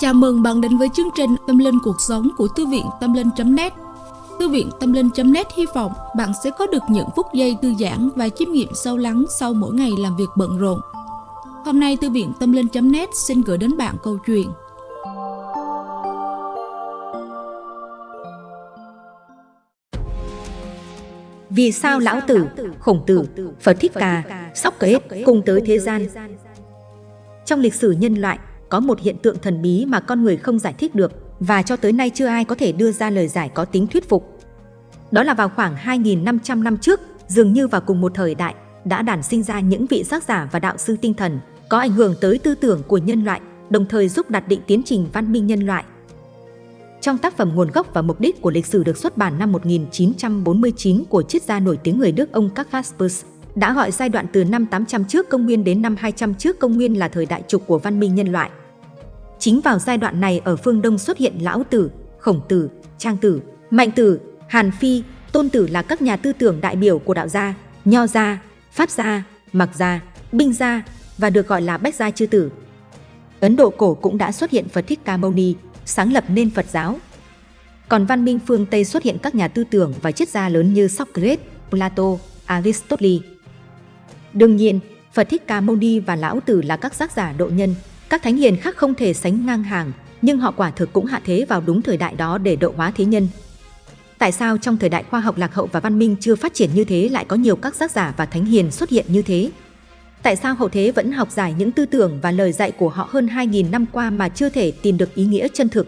Chào mừng bạn đến với chương trình Tâm Linh Cuộc Sống của Thư viện Tâm Linh.net Thư viện Tâm Linh.net hy vọng bạn sẽ có được những phút giây thư giãn và chiêm nghiệm sâu lắng sau mỗi ngày làm việc bận rộn. Hôm nay Thư viện Tâm Linh.net xin gửi đến bạn câu chuyện Vì sao lão tử, khổng tử, Phật Thích Ca, Sóc Kế cùng tới thế gian? Trong lịch sử nhân loại, có một hiện tượng thần bí mà con người không giải thích được và cho tới nay chưa ai có thể đưa ra lời giải có tính thuyết phục. Đó là vào khoảng 2.500 năm trước, dường như vào cùng một thời đại, đã đản sinh ra những vị giác giả và đạo sư tinh thần có ảnh hưởng tới tư tưởng của nhân loại, đồng thời giúp đặt định tiến trình văn minh nhân loại. Trong tác phẩm Nguồn gốc và mục đích của lịch sử được xuất bản năm 1949 của triết gia nổi tiếng người Đức ông Karl Jaspers, đã gọi giai đoạn từ năm 800 trước công nguyên đến năm 200 trước công nguyên là thời đại trục của văn minh nhân loại. Chính vào giai đoạn này ở phương Đông xuất hiện Lão Tử, Khổng Tử, Trang Tử, Mạnh Tử, Hàn Phi, Tôn Tử là các nhà tư tưởng đại biểu của đạo gia, Nho gia, Pháp gia, Mặc gia, Binh gia và được gọi là Bách gia chư tử. Ấn Độ cổ cũng đã xuất hiện Phật Thích Ca Mâu Ni, sáng lập nên Phật giáo. Còn văn minh phương Tây xuất hiện các nhà tư tưởng và triết gia lớn như Socrates, Plato, Aristotle. Đương nhiên, Phật Thích Ca Mâu Ni và Lão Tử là các giác giả độ nhân, các thánh hiền khác không thể sánh ngang hàng, nhưng họ quả thực cũng hạ thế vào đúng thời đại đó để độ hóa thế nhân. Tại sao trong thời đại khoa học lạc hậu và văn minh chưa phát triển như thế lại có nhiều các giác giả và thánh hiền xuất hiện như thế? Tại sao hậu thế vẫn học giải những tư tưởng và lời dạy của họ hơn 2.000 năm qua mà chưa thể tìm được ý nghĩa chân thực?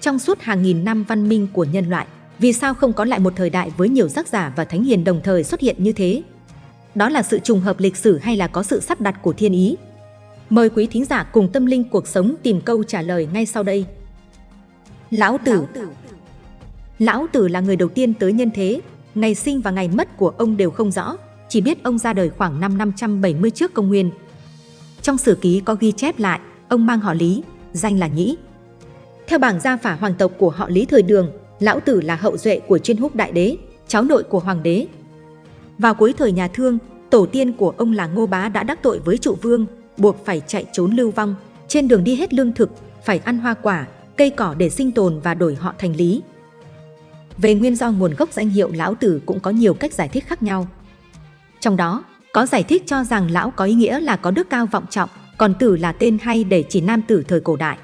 Trong suốt hàng nghìn năm văn minh của nhân loại, vì sao không có lại một thời đại với nhiều giác giả và thánh hiền đồng thời xuất hiện như thế? Đó là sự trùng hợp lịch sử hay là có sự sắp đặt của thiên ý? Mời quý thính giả cùng tâm linh cuộc sống tìm câu trả lời ngay sau đây. Lão Tử Lão Tử là người đầu tiên tới nhân thế, ngày sinh và ngày mất của ông đều không rõ, chỉ biết ông ra đời khoảng năm 570 trước công nguyên. Trong sử ký có ghi chép lại, ông mang họ Lý, danh là Nhĩ. Theo bảng gia phả hoàng tộc của họ Lý thời đường, Lão Tử là hậu duệ của chuyên húc đại đế, cháu nội của hoàng đế. Vào cuối thời nhà Thương, tổ tiên của ông là Ngô Bá đã đắc tội với trụ vương, buộc phải chạy trốn lưu vong, trên đường đi hết lương thực, phải ăn hoa quả, cây cỏ để sinh tồn và đổi họ thành Lý. Về nguyên do nguồn gốc danh hiệu Lão Tử cũng có nhiều cách giải thích khác nhau. Trong đó, có giải thích cho rằng lão có ý nghĩa là có đức cao vọng trọng, còn tử là tên hay để chỉ nam tử thời cổ đại.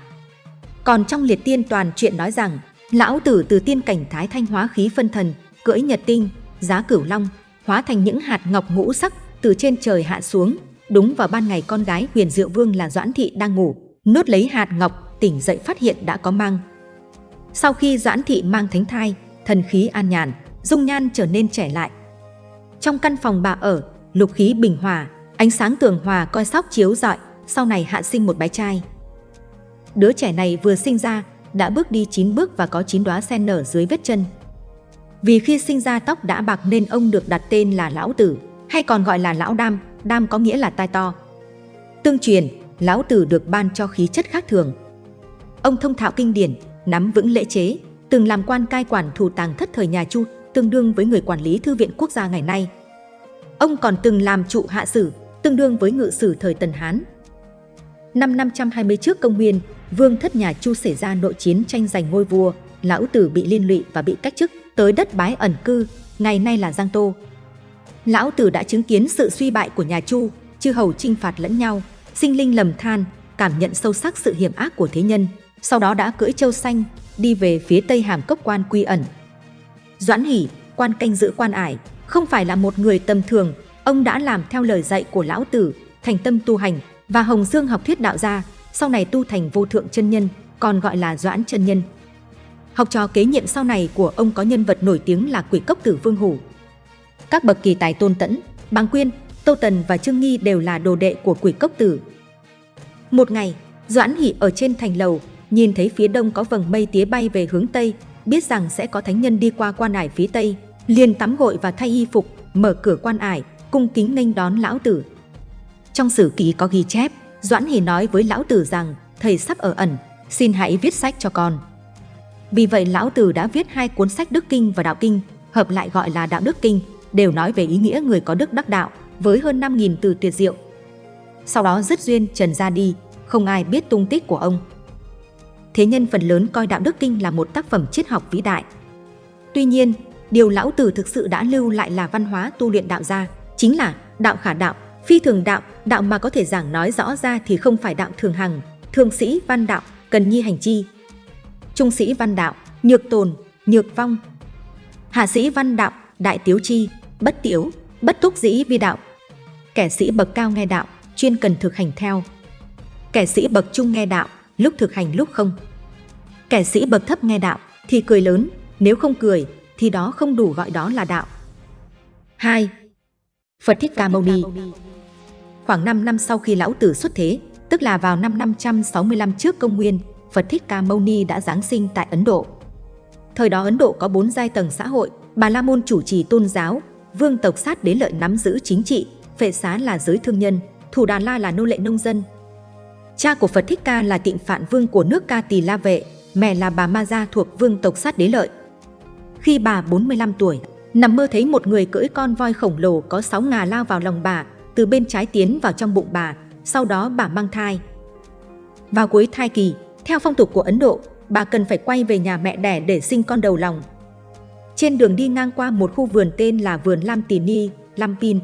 Còn trong liệt tiên toàn chuyện nói rằng, lão tử từ tiên cảnh thái thanh hóa khí phân thần, cưỡi nhật tinh, giá cửu long, hóa thành những hạt ngọc ngũ sắc từ trên trời hạ xuống. Đúng vào ban ngày con gái huyền diệu vương là Doãn Thị đang ngủ, nốt lấy hạt ngọc, tỉnh dậy phát hiện đã có mang. Sau khi Doãn Thị mang thánh thai, thần khí an nhàn, dung nhan trở nên trẻ lại, trong căn phòng bà ở, lục khí bình hòa, ánh sáng tường hòa coi sóc chiếu rọi, sau này hạ sinh một bé trai. Đứa trẻ này vừa sinh ra, đã bước đi 9 bước và có 9 đóa sen nở dưới vết chân. Vì khi sinh ra tóc đã bạc nên ông được đặt tên là Lão Tử, hay còn gọi là Lão Đam, Đam có nghĩa là tai to. Tương truyền, Lão Tử được ban cho khí chất khác thường. Ông thông thạo kinh điển, nắm vững lễ chế, từng làm quan cai quản thủ tàng thất thời nhà Chu, tương đương với người quản lý Thư viện Quốc gia ngày nay. Ông còn từng làm trụ hạ sử, tương đương với ngự sử thời Tần Hán. Năm 520 trước công nguyên, vương thất nhà Chu xảy ra nội chiến tranh giành ngôi vua, lão tử bị liên lụy và bị cách chức tới đất bái ẩn cư, ngày nay là Giang Tô. Lão tử đã chứng kiến sự suy bại của nhà Chu, chư hầu chinh phạt lẫn nhau, sinh linh lầm than, cảm nhận sâu sắc sự hiểm ác của thế nhân, sau đó đã cưỡi châu xanh, đi về phía tây hàm cốc quan quy ẩn. Doãn Hỷ, quan canh giữ quan ải, không phải là một người tầm thường, ông đã làm theo lời dạy của lão tử, thành tâm tu hành và Hồng Dương học thuyết đạo gia, sau này tu thành vô thượng chân nhân, còn gọi là Doãn chân nhân. Học trò kế nhiệm sau này của ông có nhân vật nổi tiếng là quỷ cốc tử Vương Hủ. Các bậc kỳ tài tôn tẫn, Bàng Quyên, Tô Tần và Trương Nghi đều là đồ đệ của quỷ cốc tử. Một ngày, Doãn Hỷ ở trên thành lầu, nhìn thấy phía đông có vầng mây tía bay về hướng tây, biết rằng sẽ có thánh nhân đi qua quan ải phía tây, liền tắm gội và thay y phục, mở cửa quan ải, cung kính nghênh đón lão tử. Trong sử ký có ghi chép, Doãn Hỷ nói với lão tử rằng thầy sắp ở ẩn, xin hãy viết sách cho con. Vì vậy lão tử đã viết hai cuốn sách Đức Kinh và Đạo Kinh, hợp lại gọi là Đạo Đức Kinh, đều nói về ý nghĩa người có đức đắc đạo, với hơn 5.000 từ tuyệt diệu. Sau đó dứt duyên trần ra đi, không ai biết tung tích của ông. thế nhân phần lớn coi đạo đức kinh là một tác phẩm triết học vĩ đại. Tuy nhiên, điều lão tử thực sự đã lưu lại là văn hóa tu luyện đạo gia, chính là đạo khả đạo, phi thường đạo, đạo mà có thể giảng nói rõ ra thì không phải đạo thường hằng, thường sĩ văn đạo, cần nhi hành chi. Trung sĩ văn đạo, nhược tồn, nhược vong. Hạ sĩ văn đạo, đại tiếu chi, bất tiếu, bất túc dĩ vi đạo. Kẻ sĩ bậc cao nghe đạo, chuyên cần thực hành theo. Kẻ sĩ bậc trung nghe đạo, lúc thực hành lúc không. Kẻ sĩ bậc thấp nghe đạo thì cười lớn, nếu không cười thì đó không đủ gọi đó là đạo. 2. Phật Thích Ca Mâu Ni Khoảng 5 năm sau khi Lão Tử xuất thế, tức là vào năm 565 trước công nguyên, Phật Thích Ca Mâu Ni đã giáng sinh tại Ấn Độ. Thời đó Ấn Độ có bốn giai tầng xã hội, Bà La Môn chủ trì tôn giáo, vương tộc sát đế lợi nắm giữ chính trị, phệ xá là giới thương nhân, thủ đà la là nô lệ nông dân. Cha của Phật Thích Ca là tịnh phạn vương của nước Ca Tỳ La Vệ, mẹ là bà Ma Gia thuộc vương tộc sát đế lợi. Khi bà 45 tuổi, nằm mơ thấy một người cưỡi con voi khổng lồ có sáu ngà lao vào lòng bà, từ bên trái tiến vào trong bụng bà, sau đó bà mang thai. Vào cuối thai kỳ, theo phong tục của Ấn Độ, bà cần phải quay về nhà mẹ đẻ để sinh con đầu lòng. Trên đường đi ngang qua một khu vườn tên là vườn Lam Tỳ Ni, Lam Pin.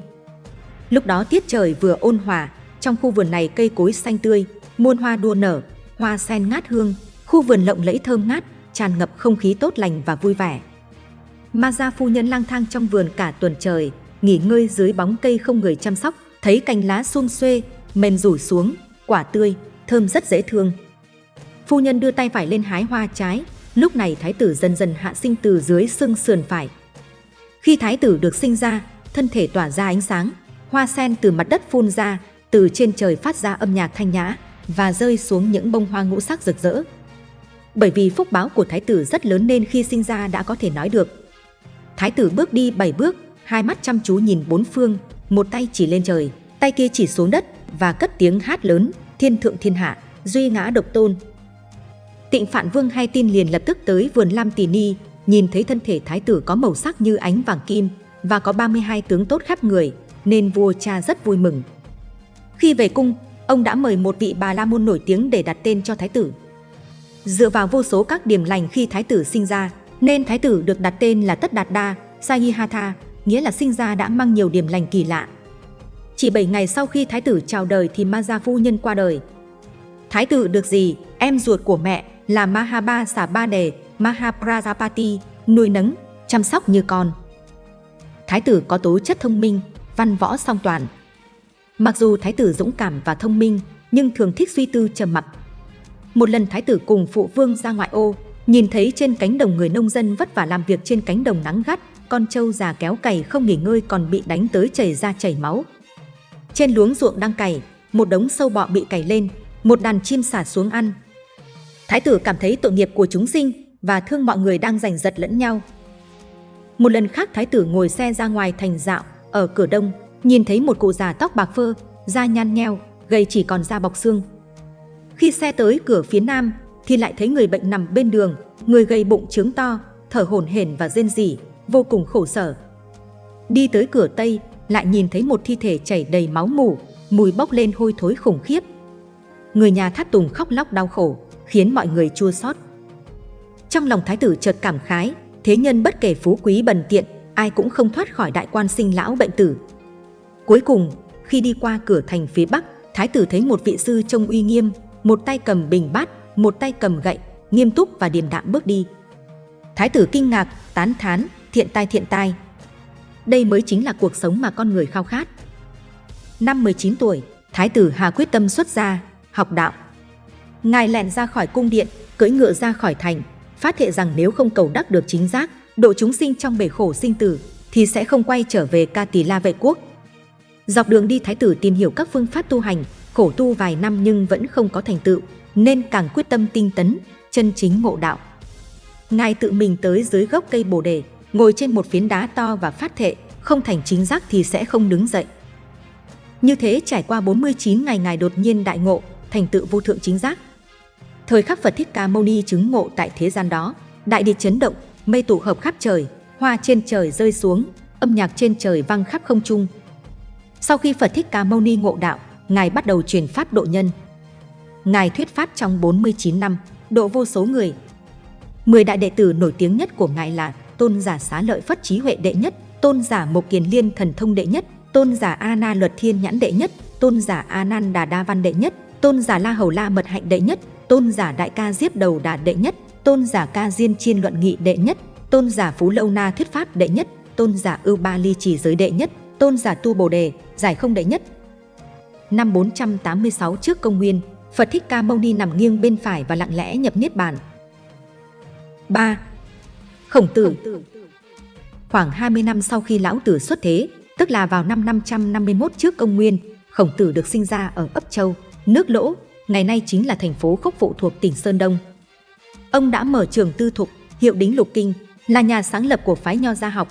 Lúc đó tiết trời vừa ôn hòa, trong khu vườn này cây cối xanh tươi, muôn hoa đua nở, hoa sen ngát hương, khu vườn lộng lẫy thơm ngát, tràn ngập không khí tốt lành và vui vẻ. Ma gia phu nhân lang thang trong vườn cả tuần trời, nghỉ ngơi dưới bóng cây không người chăm sóc, thấy cành lá xum xuê, mềm rủ xuống, quả tươi, thơm rất dễ thương. Phu nhân đưa tay phải lên hái hoa trái, lúc này thái tử dần dần hạ sinh từ dưới xương sườn phải. Khi thái tử được sinh ra, thân thể tỏa ra ánh sáng, hoa sen từ mặt đất phun ra, từ trên trời phát ra âm nhạc thanh nhã và rơi xuống những bông hoa ngũ sắc rực rỡ. Bởi vì phúc báo của thái tử rất lớn nên khi sinh ra đã có thể nói được. Thái tử bước đi bảy bước, hai mắt chăm chú nhìn bốn phương, một tay chỉ lên trời, tay kia chỉ xuống đất và cất tiếng hát lớn, thiên thượng thiên hạ, duy ngã độc tôn. Tịnh Phạn Vương hay tin liền lập tức tới vườn Lam Tỳ Ni, nhìn thấy thân thể thái tử có màu sắc như ánh vàng kim và có 32 tướng tốt khắp người, nên vua cha rất vui mừng. Khi về cung, ông đã mời một vị bà la môn nổi tiếng để đặt tên cho thái tử. Dựa vào vô số các điểm lành khi thái tử sinh ra, nên thái tử được đặt tên là Tất Đạt Đa, Sayihatha, nghĩa là sinh ra đã mang nhiều điểm lành kỳ lạ. Chỉ 7 ngày sau khi thái tử chào đời thì ma gia phu nhân qua đời. Thái tử được gì, em ruột của mẹ là Mahaba Xà Ba Đề, Mahaprajapati, nuôi nấng, chăm sóc như con. Thái tử có tố chất thông minh, văn võ song toàn. Mặc dù thái tử dũng cảm và thông minh, nhưng thường thích suy tư trầm mặc. Một lần thái tử cùng phụ vương ra ngoại ô, nhìn thấy trên cánh đồng người nông dân vất vả làm việc trên cánh đồng nắng gắt, con trâu già kéo cày không nghỉ ngơi còn bị đánh tới chảy ra chảy máu. Trên luống ruộng đang cày, một đống sâu bọ bị cày lên, một đàn chim xả xuống ăn. Thái tử cảm thấy tội nghiệp của chúng sinh và thương mọi người đang giành giật lẫn nhau. Một lần khác thái tử ngồi xe ra ngoài thành dạo, ở cửa đông, nhìn thấy một cụ già tóc bạc phơ, da nhăn nheo, gầy chỉ còn da bọc xương. Khi xe tới cửa phía nam, thì lại thấy người bệnh nằm bên đường, người gầy bụng trướng to, thở hổn hển và rên rỉ, vô cùng khổ sở. Đi tới cửa tây, lại nhìn thấy một thi thể chảy đầy máu mủ, mùi bốc lên hôi thối khủng khiếp. Người nhà thắt tùng khóc lóc đau khổ, khiến mọi người chua xót. Trong lòng thái tử chợt cảm khái, thế nhân bất kể phú quý bần tiện, ai cũng không thoát khỏi đại quan sinh lão bệnh tử. Cuối cùng, khi đi qua cửa thành phía bắc, thái tử thấy một vị sư trông uy nghiêm, một tay cầm bình bát, một tay cầm gậy, nghiêm túc và điềm đạm bước đi. Thái tử kinh ngạc, tán thán, thiện tai thiện tai. Đây mới chính là cuộc sống mà con người khao khát. Năm 19 tuổi, Thái tử Hà quyết tâm xuất gia, học đạo. Ngài lẻn ra khỏi cung điện, cưỡi ngựa ra khỏi thành, phát thệ rằng nếu không cầu đắc được chính giác, độ chúng sinh trong bể khổ sinh tử, thì sẽ không quay trở về ca tỳ la vệ quốc. Dọc đường đi Thái tử tìm hiểu các phương pháp tu hành, khổ tu vài năm nhưng vẫn không có thành tựu, nên càng quyết tâm tinh tấn, chân chính ngộ đạo. Ngài tự mình tới dưới gốc cây bồ đề, ngồi trên một phiến đá to và phát thệ, không thành chính giác thì sẽ không đứng dậy. Như thế trải qua 49 ngày Ngài đột nhiên đại ngộ, thành tựu vô thượng chính giác. Thời khắc Phật Thích Ca Mâu Ni chứng ngộ tại thế gian đó, đại địa chấn động, mây tụ hợp khắp trời, hoa trên trời rơi xuống, âm nhạc trên trời vang khắp không trung. Sau khi Phật Thích Ca Mâu Ni ngộ đạo, Ngài bắt đầu truyền pháp độ nhân. Ngài thuyết pháp trong 49 năm, độ vô số người. Mười đại đệ tử nổi tiếng nhất của Ngài là Tôn giả Xá Lợi Phất Trí Huệ Đệ Nhất, Tôn giả Mộc Kiền Liên Thần Thông Đệ Nhất, Tôn giả A Na Luật Thiên Nhãn Đệ Nhất, Tôn giả A Nan Đà Đa Văn Đệ Nhất, Tôn giả La Hầu La Mật Hạnh Đệ Nhất, Tôn giả Đại Ca Diếp Đầu Đà Đệ Nhất, Tôn giả Ca Diên Chiên Luận Nghị Đệ Nhất, Tôn giả Phú Lâu Na Thuyết Pháp Đệ Nhất, Tôn giả Ưu Ba Ly Chỉ Giới Đệ Nhất, Tôn giả Tu Bồ Đề, Giải Không Đệ Nhất. Năm 486 trước công nguyên, Phật Thích Ca Mâu Ni nằm nghiêng bên phải và lặng lẽ nhập Niết Bàn. 3. Khổng Tử Khoảng 20 năm sau khi Lão Tử xuất thế, tức là vào năm 551 trước công nguyên, Khổng Tử được sinh ra ở ấp Châu, nước Lỗ, ngày nay chính là thành phố Khốc Phụ thuộc tỉnh Sơn Đông. Ông đã mở trường tư thục, hiệu đính lục kinh, là nhà sáng lập của phái nho gia học.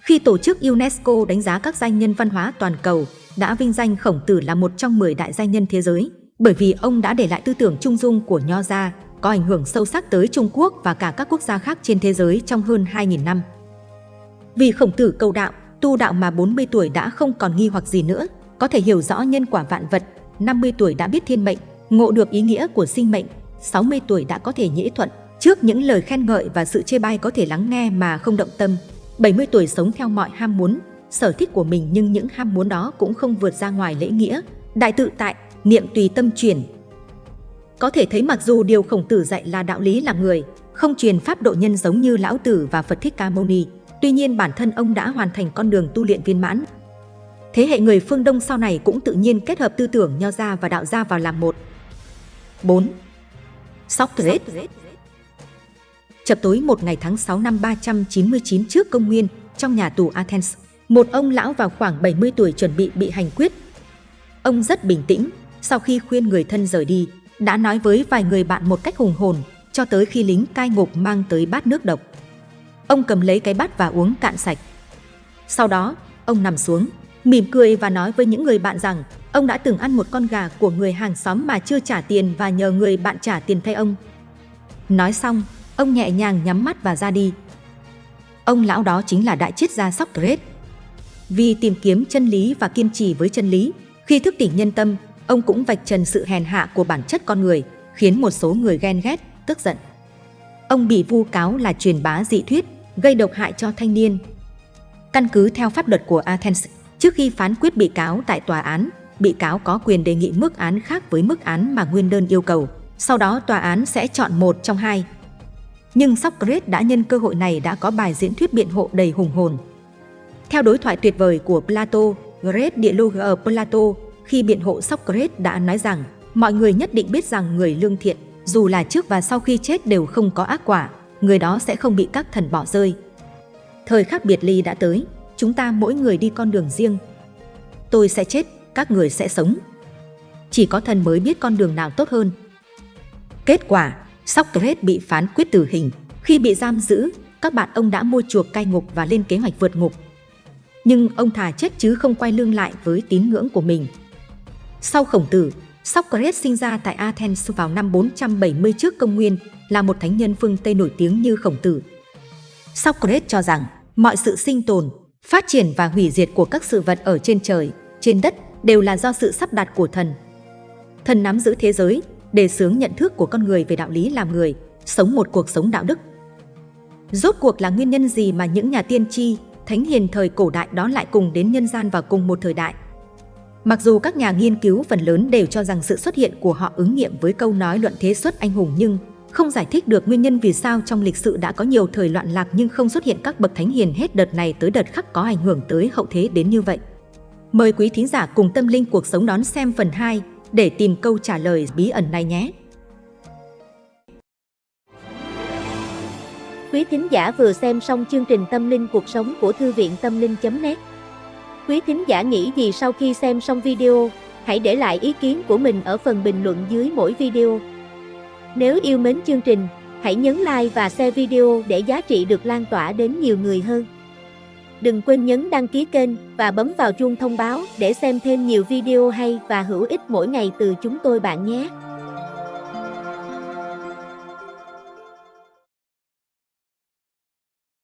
Khi tổ chức UNESCO đánh giá các danh nhân văn hóa toàn cầu, đã vinh danh Khổng Tử là một trong 10 đại danh nhân thế giới, bởi vì ông đã để lại tư tưởng trung dung của nho gia, có ảnh hưởng sâu sắc tới Trung Quốc và cả các quốc gia khác trên thế giới trong hơn 2.000 năm. Vì Khổng Tử cầu đạo, tu đạo mà 40 tuổi đã không còn nghi hoặc gì nữa, có thể hiểu rõ nhân quả vạn vật, 50 tuổi đã biết thiên mệnh, ngộ được ý nghĩa của sinh mệnh, 60 tuổi đã có thể nhễ thuận, trước những lời khen ngợi và sự chê bai có thể lắng nghe mà không động tâm. 70 tuổi sống theo mọi ham muốn, sở thích của mình nhưng những ham muốn đó cũng không vượt ra ngoài lễ nghĩa, đại tự tại, niệm tùy tâm chuyển. Có thể thấy mặc dù điều khổng tử dạy là đạo lý làm người, không truyền pháp độ nhân giống như Lão Tử và Phật Thích Ca Mâu Ni, tuy nhiên bản thân ông đã hoàn thành con đường tu luyện viên mãn. Thế hệ người phương Đông sau này cũng tự nhiên kết hợp tư tưởng nho gia và đạo gia vào làm một. 4. Socrates Chập tối một ngày tháng 6 năm 399 trước công nguyên, trong nhà tù Athens, một ông lão vào khoảng 70 tuổi chuẩn bị bị hành quyết. Ông rất bình tĩnh, sau khi khuyên người thân rời đi, đã nói với vài người bạn một cách hùng hồn, cho tới khi lính cai ngục mang tới bát nước độc. Ông cầm lấy cái bát và uống cạn sạch. Sau đó, ông nằm xuống, mỉm cười và nói với những người bạn rằng ông đã từng ăn một con gà của người hàng xóm mà chưa trả tiền và nhờ người bạn trả tiền thay ông. Nói xong, ông nhẹ nhàng nhắm mắt và ra đi. Ông lão đó chính là đại triết gia Socrates. Vì tìm kiếm chân lý và kiên trì với chân lý, khi thức tỉnh nhân tâm, ông cũng vạch trần sự hèn hạ của bản chất con người, khiến một số người ghen ghét, tức giận. Ông bị vu cáo là truyền bá dị thuyết, gây độc hại cho thanh niên. Căn cứ theo pháp luật của Athens, trước khi phán quyết bị cáo tại tòa án, bị cáo có quyền đề nghị mức án khác với mức án mà nguyên đơn yêu cầu. Sau đó tòa án sẽ chọn một trong hai. Nhưng Socrates đã nhân cơ hội này đã có bài diễn thuyết biện hộ đầy hùng hồn. Theo đối thoại tuyệt vời của Plato, Great Dialogue ở Plato, khi biện hộ Socrates đã nói rằng mọi người nhất định biết rằng người lương thiện, dù là trước và sau khi chết đều không có ác quả, người đó sẽ không bị các thần bỏ rơi. Thời khắc biệt ly đã tới, chúng ta mỗi người đi con đường riêng. Tôi sẽ chết, các người sẽ sống. Chỉ có thần mới biết con đường nào tốt hơn. Kết quả, Socrates bị phán quyết tử hình. Khi bị giam giữ, các bạn ông đã mua chuộc cai ngục và lên kế hoạch vượt ngục. Nhưng ông thà chết chứ không quay lưng lại với tín ngưỡng của mình. Sau khổng tử, Socrates sinh ra tại Athens vào năm 470 trước công nguyên, là một thánh nhân phương Tây nổi tiếng như khổng tử. Socrates cho rằng mọi sự sinh tồn, phát triển và hủy diệt của các sự vật ở trên trời, trên đất đều là do sự sắp đặt của thần. Thần nắm giữ thế giới, đề xướng nhận thức của con người về đạo lý làm người, sống một cuộc sống đạo đức. Rốt cuộc là nguyên nhân gì mà những nhà tiên tri, thánh hiền thời cổ đại đó lại cùng đến nhân gian vào cùng một thời đại? Mặc dù các nhà nghiên cứu phần lớn đều cho rằng sự xuất hiện của họ ứng nghiệm với câu nói luận thế xuất anh hùng nhưng không giải thích được nguyên nhân vì sao trong lịch sử đã có nhiều thời loạn lạc nhưng không xuất hiện các bậc thánh hiền hết đợt này tới đợt khác có ảnh hưởng tới hậu thế đến như vậy. Mời quý thính giả cùng tâm linh cuộc sống đón xem phần 2 để tìm câu trả lời bí ẩn này nhé. Quý thính giả vừa xem xong chương trình Tâm linh cuộc sống của Thư viện Tâm linh.net Quý thính giả nghĩ gì sau khi xem xong video, hãy để lại ý kiến của mình ở phần bình luận dưới mỗi video. Nếu yêu mến chương trình, hãy nhấn like và share video để giá trị được lan tỏa đến nhiều người hơn. Đừng quên nhấn đăng ký kênh và bấm vào chuông thông báo để xem thêm nhiều video hay và hữu ích mỗi ngày từ chúng tôi bạn nhé.